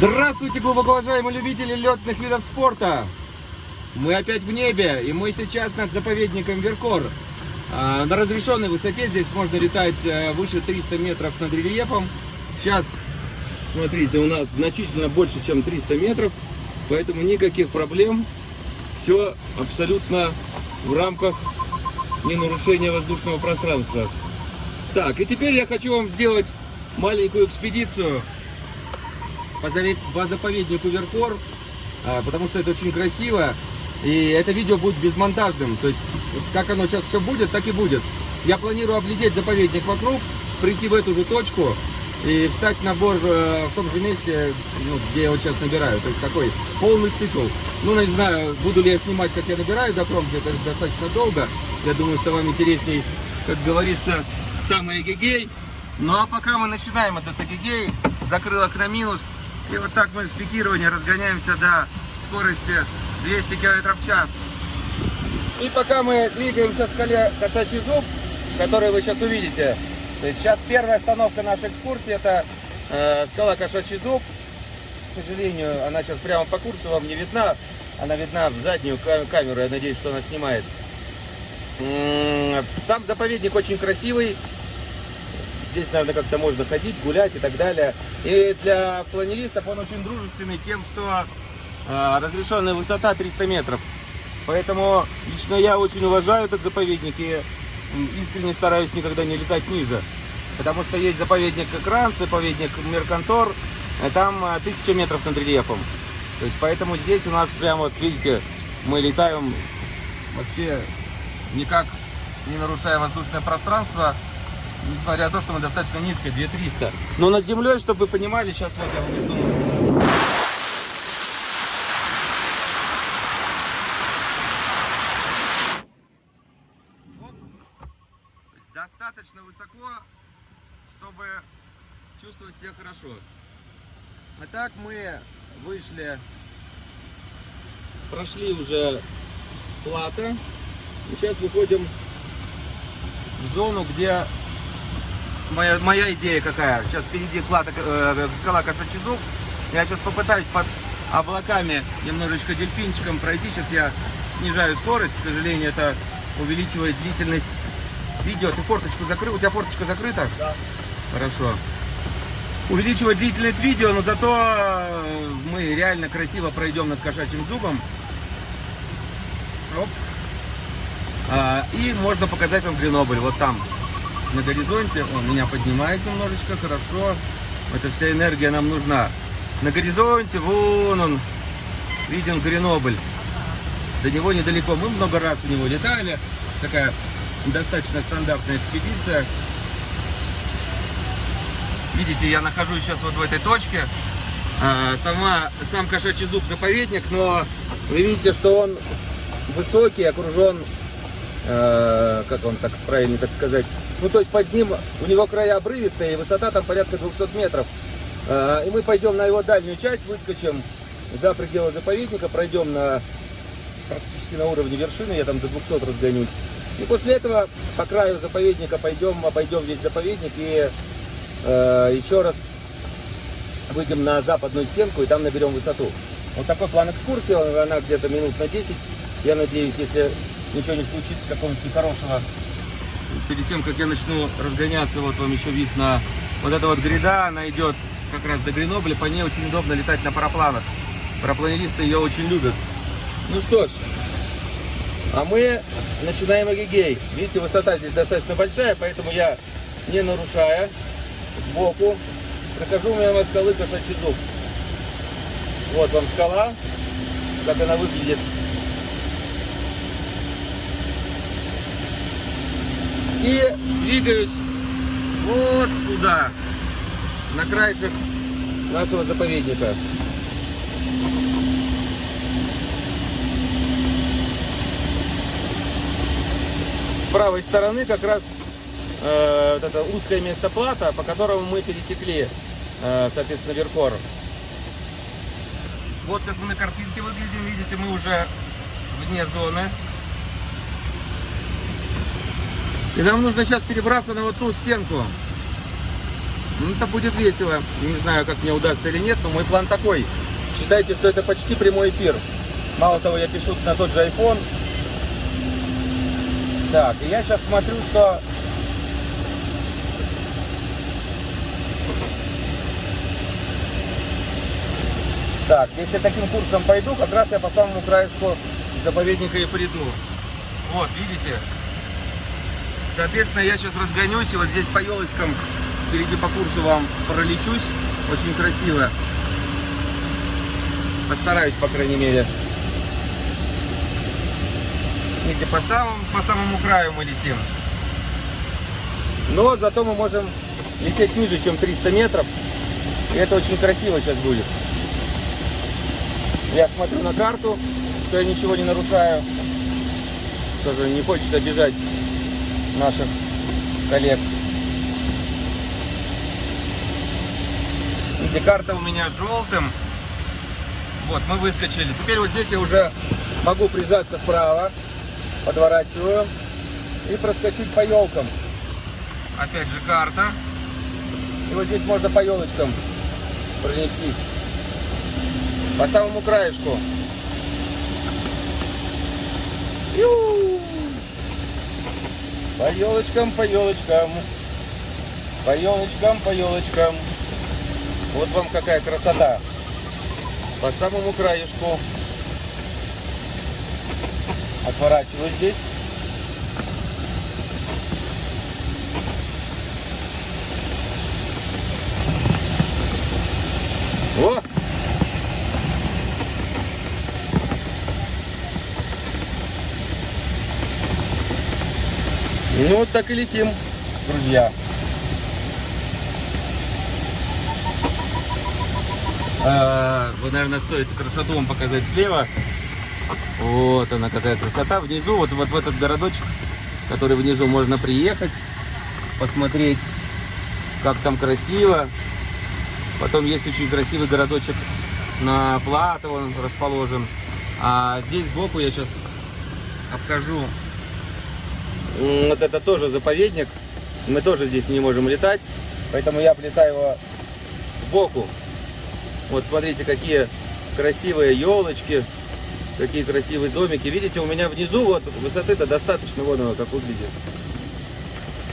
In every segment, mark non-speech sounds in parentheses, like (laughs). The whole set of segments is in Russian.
Здравствуйте, глубоко уважаемые любители летных видов спорта! Мы опять в небе, и мы сейчас над заповедником Веркор. А, на разрешенной высоте здесь можно летать э, выше 300 метров над рельефом. Сейчас, смотрите, у нас значительно больше, чем 300 метров, поэтому никаких проблем. Все абсолютно в рамках ненарушения воздушного пространства. Так, и теперь я хочу вам сделать маленькую экспедицию по заповеднику Веркор, а, потому что это очень красиво. И это видео будет безмонтажным. То есть, как оно сейчас все будет, так и будет. Я планирую облететь заповедник вокруг, прийти в эту же точку и встать на бор э, в том же месте, ну, где я вот сейчас набираю. То есть такой полный цикл. Ну, не знаю, буду ли я снимать, как я набираю до кромки, это достаточно долго. Я думаю, что вам интересней, как говорится, самый эгегей. Ну а пока мы начинаем этот эгегей, закрылок на минус, и вот так мы в пикировании разгоняемся до скорости 200 км в час. И пока мы двигаемся к скале Кошачий зуб, который вы сейчас увидите, то есть сейчас первая остановка нашей экскурсии, это э, скала Кошачий зуб. К сожалению, она сейчас прямо по курсу вам не видна. Она видна в заднюю камеру, я надеюсь, что она снимает. Сам заповедник очень красивый, Здесь, наверное, как-то можно ходить, гулять и так далее. И для планеристов он очень дружественный тем, что э, разрешенная высота 300 метров. Поэтому лично я очень уважаю этот заповедник и искренне стараюсь никогда не летать ниже. Потому что есть заповедник Экран, заповедник Меркантор, и там 1000 метров над рельефом. То есть поэтому здесь у нас прямо, вот видите, мы летаем вообще никак не нарушая воздушное пространство несмотря на то, что мы достаточно низко, 2300. Но над землей, чтобы вы понимали, сейчас вот я внизу. Достаточно высоко, чтобы чувствовать себя хорошо. А так мы вышли, прошли уже плата. И сейчас выходим в зону, где моя, моя идея какая. Сейчас впереди клада, э, скала Кошачий зуб. Я сейчас попытаюсь под облаками немножечко дельфинчиком пройти. Сейчас я снижаю скорость. К сожалению, это увеличивает длительность видео. Ты форточку закрыл? У тебя форточка закрыта? Да. Хорошо. Увеличивает длительность видео, но зато э, мы реально красиво пройдем над кошачьим зубом. Оп. А, и можно показать вам Гренобль. Вот там на горизонте. Он меня поднимает немножечко, хорошо. Эта вся энергия нам нужна. На горизонте, вон он, виден Гренобль. До него недалеко. Мы много раз в него летали. Такая достаточно стандартная экспедиция. Видите, я нахожусь сейчас вот в этой точке. А, сама, сам кошачий зуб заповедник, но вы видите, что он высокий, окружен, э, как вам так правильно так сказать, ну, то есть под ним, у него края обрывистые, высота там порядка 200 метров. А, и мы пойдем на его дальнюю часть, выскочим за пределы заповедника, пройдем на практически на уровне вершины, я там до 200 разгонюсь. И после этого по краю заповедника пойдем, обойдем весь заповедник и э, еще раз выйдем на западную стенку и там наберем высоту. Вот такой план экскурсии, она где-то минут на 10. Я надеюсь, если не случится, какого-нибудь нехорошего перед тем, как я начну разгоняться, вот вам еще вид на вот эта вот гряда, она идет как раз до Гренобля, по ней очень удобно летать на парапланах. Парапланеристы ее очень любят. Ну что ж, а мы начинаем эгегей. Видите, высота здесь достаточно большая, поэтому я, не нарушая, сбоку, прохожу мимо скалы кошачий зуб. Вот вам скала, как она выглядит И двигаюсь вот туда, на краешек нашего заповедника. С правой стороны как раз э, вот это узкое место плата, по которому мы пересекли, э, соответственно, Веркор. Вот как мы на картинке выглядим, видите, мы уже вне зоны. И нам нужно сейчас перебраться на вот ту стенку. Ну, это будет весело. Не знаю, как мне удастся или нет, но мой план такой. Считайте, что это почти прямой эфир. Мало того, я пишу на тот же iPhone. Так, и я сейчас смотрю, что... Так, если таким курсом пойду, как раз я по самому краешку заповедника и приду. Вот, видите? Соответственно, я сейчас разгонюсь, и вот здесь по елочкам впереди по курсу вам пролечусь. Очень красиво. Постараюсь, по крайней мере. Видите, по самому, по самому краю мы летим. Но зато мы можем лететь ниже, чем 300 метров. И это очень красиво сейчас будет. Я смотрю на карту, что я ничего не нарушаю. Тоже не хочется обижать наших коллег. Видите, карта у меня желтым. Вот, мы выскочили. Теперь вот здесь я уже могу прижаться вправо, подворачиваю и проскочить по елкам. Опять же карта. И вот здесь можно по елочкам пронестись. По самому краешку. Ю! По елочкам, по елочкам. По елочкам, по елочкам. Вот вам какая красота. По самому краешку. Отворачиваю здесь. О! Ну вот так и летим, друзья. А, вот, наверное, стоит красоту вам показать слева. Вот она какая красота. Внизу, вот, вот в этот городочек, который внизу можно приехать, посмотреть, как там красиво. Потом есть очень красивый городочек на Плато, он расположен. А здесь сбоку я сейчас обхожу. Вот это тоже заповедник. Мы тоже здесь не можем летать. Поэтому я облетаю его сбоку. Вот смотрите, какие красивые елочки, какие красивые домики. Видите, у меня внизу вот высоты-то достаточно, вон оно как выглядит.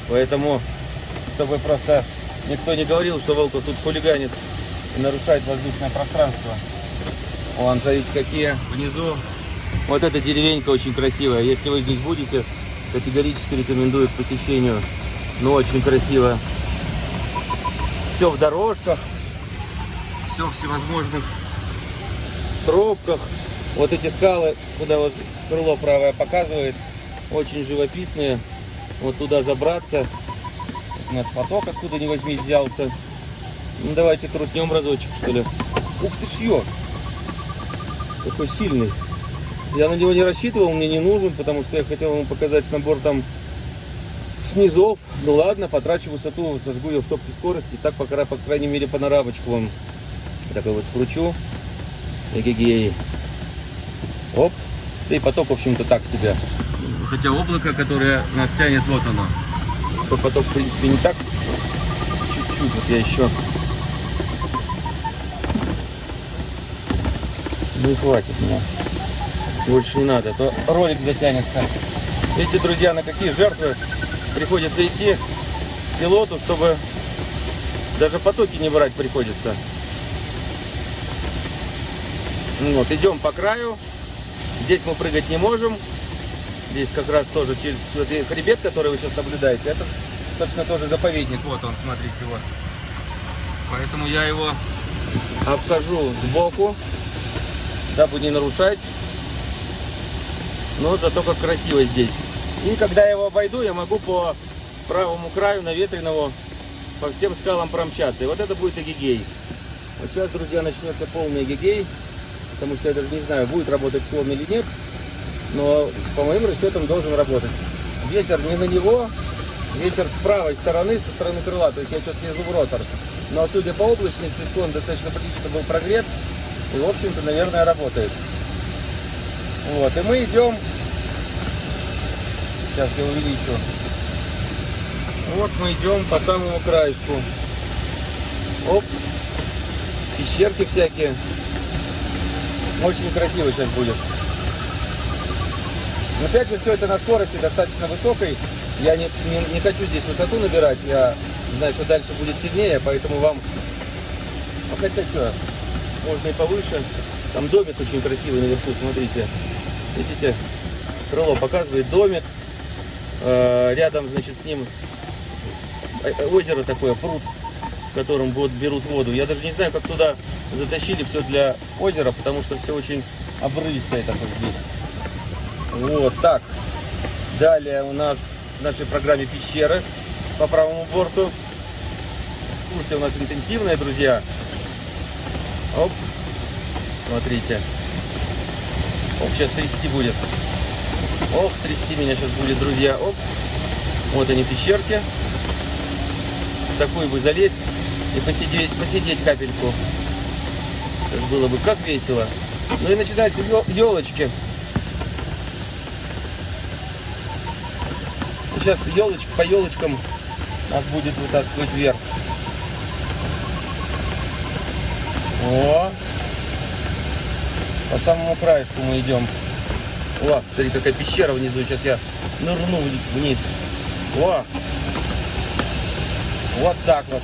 Поэтому, чтобы просто никто не говорил, что Волков тут хулиганит и нарушает воздушное пространство. Вон, смотрите, какие внизу. Вот эта деревенька очень красивая. Если вы здесь будете, категорически рекомендую к посещению. Ну, очень красиво. Все в дорожках все в всевозможных тропках. Вот эти скалы, куда вот крыло правое показывает, очень живописные. Вот туда забраться. У нас поток откуда ни возьми взялся. Ну давайте крутнем разочек, что ли. Ух ты ж Какой сильный. Я на него не рассчитывал, мне не нужен, потому что я хотел ему показать набор там снизов. Ну ладно, потрачу высоту, сожгу ее в топке скорости. Так, по, по крайней мере, панорамочку вам такой вот скручу. Эгегей. Оп. и поток, в общем-то, так себе. Хотя облако, которое нас тянет, вот оно. То поток, в принципе, не так. Чуть-чуть. Вот я еще... Ну и хватит мне. Больше не надо, а то ролик затянется. Видите, друзья, на какие жертвы приходится идти пилоту, чтобы даже потоки не брать приходится. Вот, идем по краю. Здесь мы прыгать не можем. Здесь как раз тоже через вот хребет, который вы сейчас наблюдаете, это, собственно, тоже заповедник. Вот он, смотрите, вот. Поэтому я его обхожу сбоку, дабы не нарушать. Но зато как красиво здесь. И когда я его обойду, я могу по правому краю наветренного по всем скалам промчаться. И вот это будет эгегей. Вот сейчас, друзья, начнется полный эгегей потому что я даже не знаю, будет работать склон или нет, но по моим расчетам должен работать. Ветер не на него, ветер с правой стороны, со стороны крыла, то есть я сейчас лезу в ротор. Но судя по облачности, склон достаточно прилично был прогрет, и в общем-то, наверное, работает. Вот, и мы идем, сейчас я увеличу, вот мы идем по самому краешку. Оп. Пещерки всякие. Очень красиво сейчас будет. Но опять же, все это на скорости достаточно высокой. Я не, не, не хочу здесь высоту набирать. Я знаю, что дальше будет сильнее, поэтому вам... Ну, хотя что, можно и повыше. Там домик очень красивый наверху, смотрите. Видите? Крыло показывает домик. Э, Рядом, значит, с ним э, озеро такое, пруд, в котором вот берут воду. Я даже не знаю, как туда затащили все для озера, потому что все очень обрывистое такое здесь. Вот так. Далее у нас в нашей программе пещеры по правому борту. Экскурсия у нас интенсивная, друзья. Оп. Смотрите. Оп, сейчас трясти будет. Ох, трясти меня сейчас будет, друзья. Оп. Вот они, пещерки. В такую бы залезть и посидеть, посидеть капельку. Это было бы как весело. Ну и начинаются елочки. Сейчас елочка по елочкам нас будет вытаскивать вверх. О! По самому краешку мы идем. О, смотри, какая пещера внизу. Сейчас я нырну вниз. О! Вот так вот.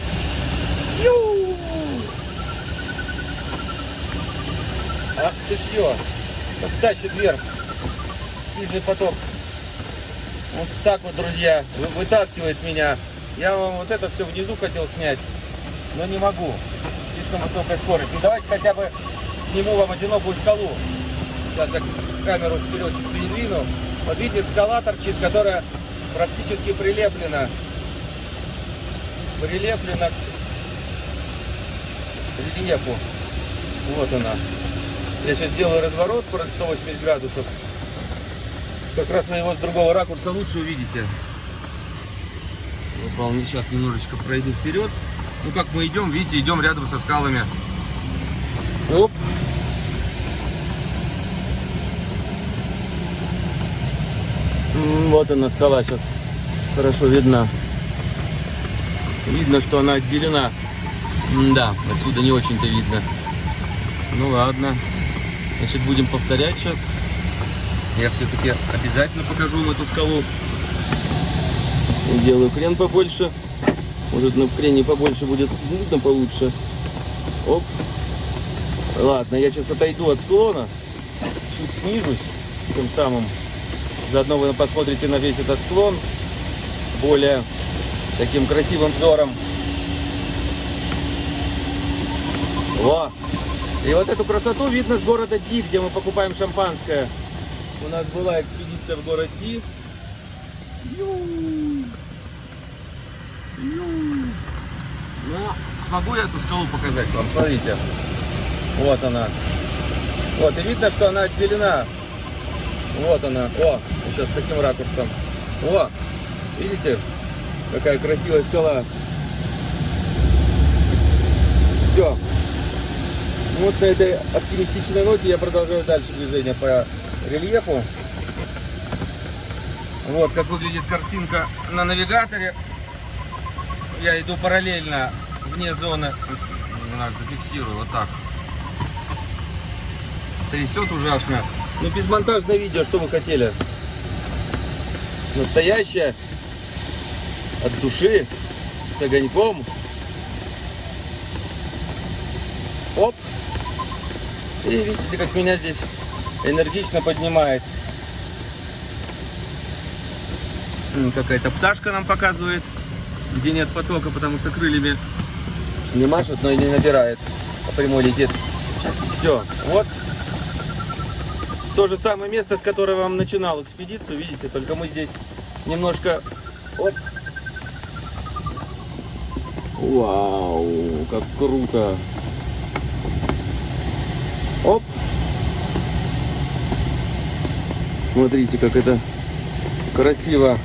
Ю! Ах ты ж ё! Как тащит вверх. Сильный поток. Вот так вот, друзья, вытаскивает меня. Я вам вот это все внизу хотел снять, но не могу. Слишком высокая скорость. Ну давайте хотя бы сниму вам одинокую скалу. Сейчас я камеру вперед передвину. Вот видите, скала торчит, которая практически прилеплена. Прилеплена к рельефу. Вот она. Я сейчас делаю разворот под 180 градусов. Как раз вы его с другого ракурса лучше увидите. Выполню. Сейчас немножечко пройду вперед. Ну как мы идем, видите, идем рядом со скалами. Оп. Вот она скала сейчас хорошо видна. Видно, что она отделена. да, отсюда не очень-то видно. Ну ладно. Значит, будем повторять сейчас. Я все-таки обязательно покажу вам эту скалу. Делаю крен побольше. Может на крене побольше будет видно получше. Оп. Ладно, я сейчас отойду от склона. Чуть снижусь. Тем самым. Заодно вы посмотрите на весь этот склон. Более таким красивым взором. Во! И вот эту красоту видно с города Ди, где мы покупаем шампанское. У нас была экспедиция в город Ти. Ну, смогу я эту скалу показать вам? Смотрите. Вот она. Вот, и видно, что она отделена. Вот она. О, сейчас таким ракурсом. О, видите, какая красивая скала. Все. Вот на этой оптимистичной ноте я продолжаю дальше движение по рельефу. Вот как выглядит картинка на навигаторе. Я иду параллельно вне зоны. Надо зафиксирую вот так. Трясет ужасно. Ну, безмонтажное видео, что вы хотели? Настоящее. От души. С огоньком. Оп. И видите, как меня здесь энергично поднимает. Какая-то пташка нам показывает, где нет потока, потому что крыльями не машет, но и не набирает, а прямой летит. Все, вот то же самое место, с которого вам начинал экспедицию, видите, только мы здесь немножко... Оп. Вау, как круто! Оп! Смотрите, как это красиво.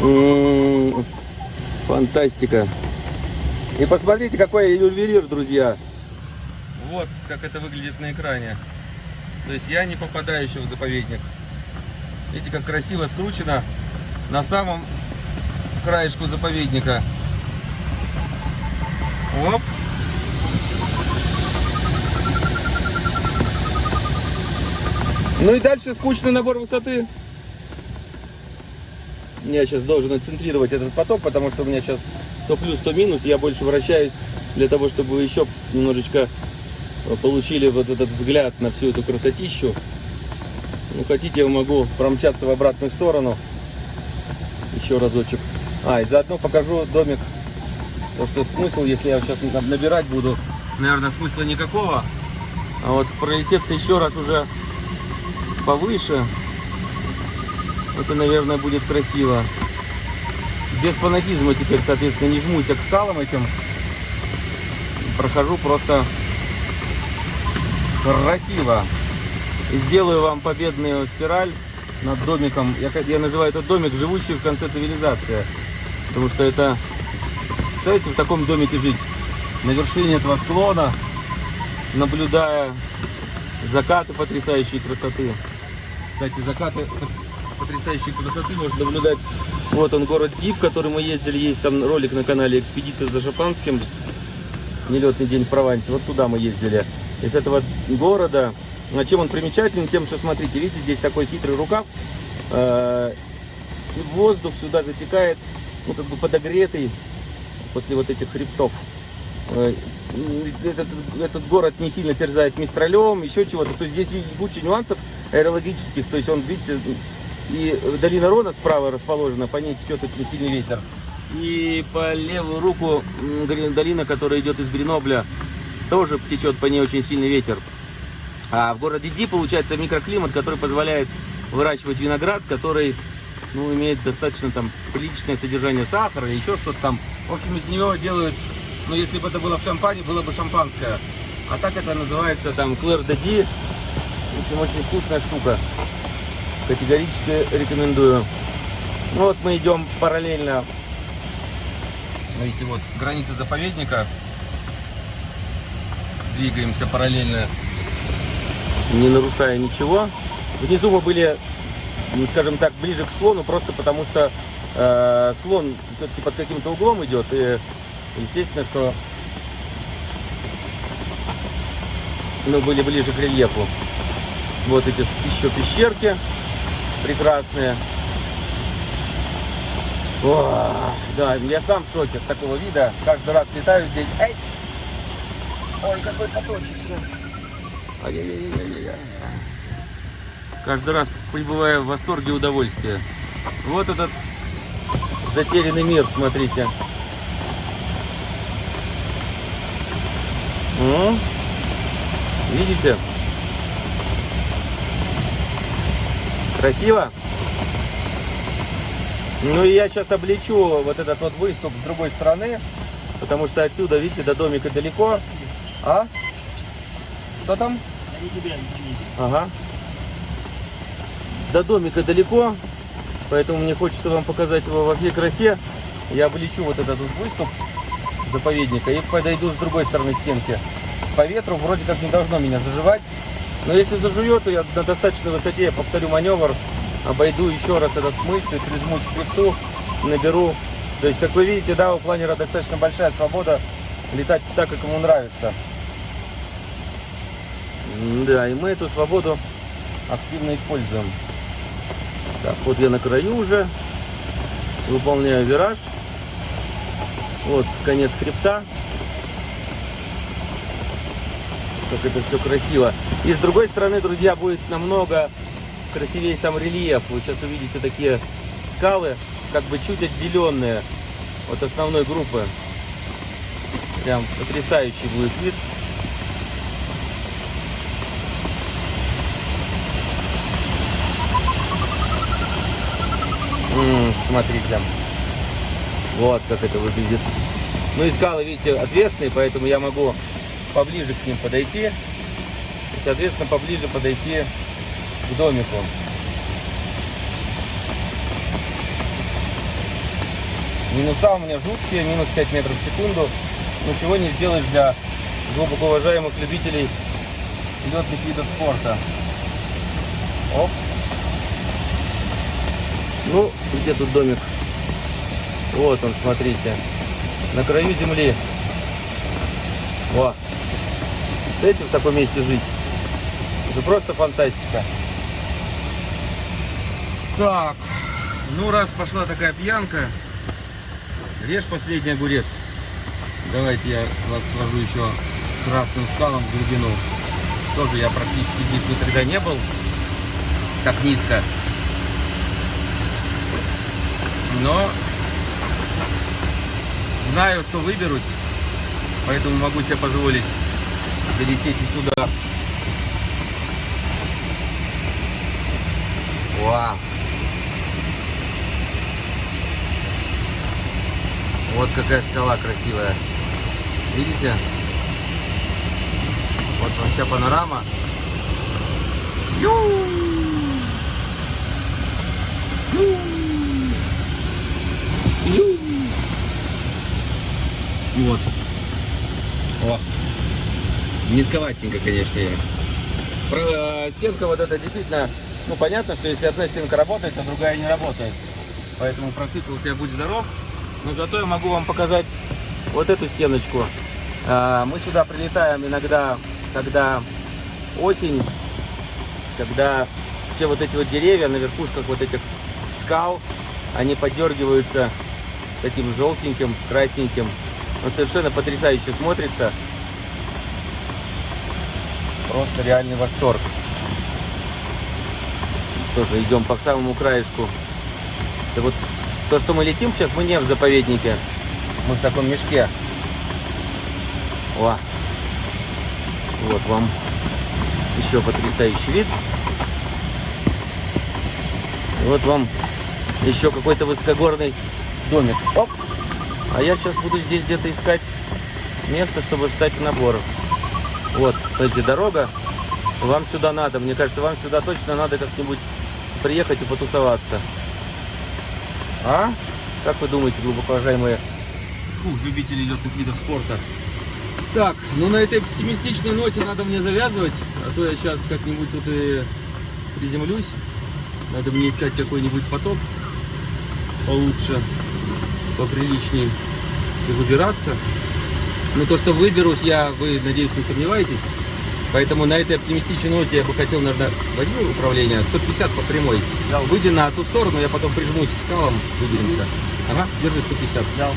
М-м-м, фантастика. И посмотрите, какой ювелир, друзья. Вот как это выглядит на экране. То есть я не попадаю еще в заповедник. Видите, как красиво скручено на самом краешку заповедника. Оп. Ну и дальше скучный набор высоты. Я сейчас должен отцентрировать этот поток, потому что у меня сейчас то плюс, то минус. Я больше вращаюсь для того, чтобы вы еще немножечко получили вот этот взгляд на всю эту красотищу. Ну, хотите, я могу промчаться в обратную сторону. Еще разочек. А, и заодно покажу домик. То, что смысл, если я сейчас набирать буду, наверное, смысла никакого. А вот пролететься еще раз уже повыше, это, наверное, будет красиво. Без фанатизма теперь, соответственно, не жмусь к скалам этим. Прохожу просто красиво. И сделаю вам победную спираль над домиком. Я, я называю этот домик живущий в конце цивилизации. Потому что это, представляете, в таком домике жить. На вершине этого склона, наблюдая закаты потрясающей красоты. Кстати, закаты потрясающей красоты можно наблюдать. Вот он, город Див, в который мы ездили. Есть там ролик на канале «Экспедиция за Шапанским». Нелетный день в Провансе. Вот туда мы ездили. Из этого города а чем он примечателен? Тем, что, смотрите, видите, здесь такой хитрый рукав. Э, и воздух сюда затекает, ну, как бы подогретый после вот этих хребтов. Э, этот, этот город не сильно терзает мистралем, еще чего-то. То есть здесь куча нюансов аэрологических. То есть он, видите, и долина Рона справа расположена, по ней течет очень сильный ветер. И по левую руку долина, которая идет из Гренобля, тоже течет по ней очень сильный ветер. А в городе Ди получается микроклимат, который позволяет выращивать виноград, который ну, имеет достаточно там приличное содержание сахара или еще что-то там. В общем, из него делают, ну, если бы это было в шампане, было бы шампанское. А так это называется там Клэр де Ди. В общем, очень вкусная штука. Категорически рекомендую. Вот мы идем параллельно. Видите, вот граница заповедника. Двигаемся параллельно не нарушая ничего. Внизу мы были, ну, скажем так, ближе к склону, просто потому что э, склон все-таки под каким-то углом идет. И естественно, что мы были ближе к рельефу. Вот эти еще пещерки прекрасные. О, да, я сам в шоке от такого вида. Каждый раз летаю здесь. Эй! Ой, какой поточище. Каждый раз пребываю в восторге и удовольствии. Вот этот затерянный мир, смотрите. Видите? Красиво? Ну и я сейчас облечу вот этот вот выступ с другой стороны, потому что отсюда, видите, до домика далеко. А? Что там? Они тебя. Ага. До домика далеко, поэтому мне хочется вам показать его во всей красе. Я облечу вот этот вот выступ заповедника и подойду с другой стороны стенки. По ветру вроде как не должно меня заживать. Но если зажует, то я на достаточной высоте я повторю маневр, обойду еще раз этот мыс и прижмусь к хребту, наберу. То есть, как вы видите, да, у планера достаточно большая свобода летать так, как ему нравится. Да, и мы эту свободу активно используем. Так, вот я на краю уже. Выполняю вираж. Вот конец хребта. Как это все красиво. И с другой стороны, друзья, будет намного красивее сам рельеф. Вы сейчас увидите такие скалы, как бы чуть отделенные от основной группы. Прям потрясающий будет вид. смотрите. Вот как это выглядит. Ну и скалы, видите, отвесные, поэтому я могу поближе к ним подойти. И, соответственно, поближе подойти к домику. Минуса у меня жуткие, минус 5 метров в секунду. Но чего не сделаешь для глубоко уважаемых любителей летных видов спорта. Оп. Ну, где тут домик? Вот он, смотрите. На краю земли. Во. Знаете, в таком месте жить? Это просто фантастика. Так, ну раз пошла такая пьянка, режь последний огурец. Давайте я вас свожу еще красным скалам в глубину. Тоже я практически здесь никогда не был. Так низко. Но знаю, что выберусь, поэтому могу себе позволить залететь и сюда. Вау! Вот какая скала красивая. Видите? Вот вам вся панорама. Ю! Ю! Ю! Вот. О. Низковатенько, конечно. Про, э, стенка вот эта действительно, ну понятно, что если одна стенка работает, то другая не работает. Поэтому просыпался я будь здоров. Но зато я могу вам показать вот эту стеночку. А, Мы сюда прилетаем иногда, когда осень, когда все вот эти вот деревья на верхушках вот этих скал, они подергиваются таким желтеньким, красненьким. Он совершенно потрясающе смотрится. Просто реальный восторг. Тоже идем по самому краешку. Это вот то, что мы летим сейчас, мы не в заповеднике. Мы в таком мешке. О. Вот вам еще потрясающий вид. И вот вам еще какой-то высокогорный домик. Оп! А я сейчас буду здесь где-то искать место, чтобы встать в набор. Вот, кстати, дорога. Вам сюда надо. Мне кажется, вам сюда точно надо как-нибудь приехать и потусоваться. А? Как вы думаете, глубоко уважаемые Фу, любители летных видов спорта? Так, ну на этой оптимистичной ноте надо мне завязывать, а то я сейчас как-нибудь тут и приземлюсь. Надо мне искать какой-нибудь поток получше, поприличней и выбираться. Но то, что выберусь я, вы, надеюсь, не сомневаетесь. Поэтому на этой оптимистичной ноте я бы хотел, наверное, возьму управление 150 по прямой. Взял. Выйди на ту сторону, я потом прижмусь к скалам, выберемся. Ага, держи 150. взял.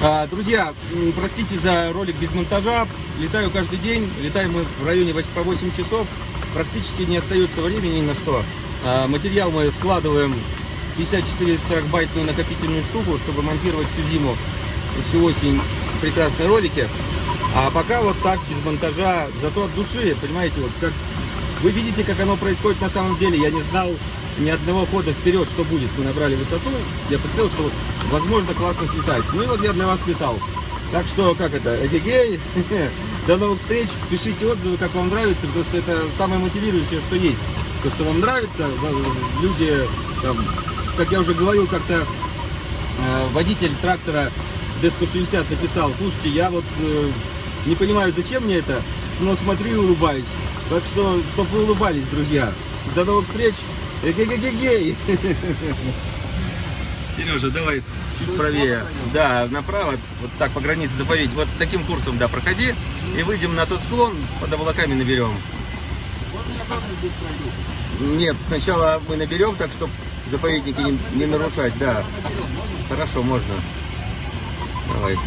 А, друзья, простите за ролик без монтажа. Летаю каждый день. Летаем мы в районе 8, по 8 часов. Практически не остается времени ни на что. А, материал мы складываем 54 трехбайтную накопительную штуку, чтобы монтировать всю зиму всю осень прекрасные ролики. А пока вот так, без монтажа, зато от души, понимаете, вот как вы видите, как оно происходит на самом деле. Я не знал ни одного хода вперед, что будет. Мы набрали высоту. Я представил, что вот, возможно классно слетать. Ну и вот я для вас летал. Так что, как это, эгегей, (laughs) до новых встреч, пишите отзывы, как вам нравится, потому что это самое мотивирующее, что есть. То, что вам нравится, люди, там, как я уже говорил, как-то э, водитель трактора D160 написал, слушайте, я вот э, не понимаю, зачем мне это, но смотрю и улыбаюсь. Так что, чтобы вы улыбались, друзья. До новых встреч. Эгегегегей. (laughs) Сережа, давай чуть правее. Да, направо, вот так по границе заповедь. Вот таким курсом, да, проходи. И выйдем на тот склон, под облаками наберем. Нет, сначала мы наберем, так чтобы заповедники не, не нарушать, да. Хорошо, можно. Давай.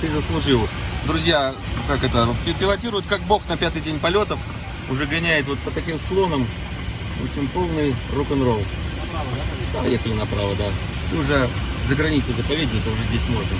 Ты заслужил. Друзья, как это, пи- пилотирует как бог на пятый день полетов. Уже гоняет вот по таким склонам. В общем, полный рок-н-ролл. Поехали направо, да. И уже за границей заповедника уже здесь можно.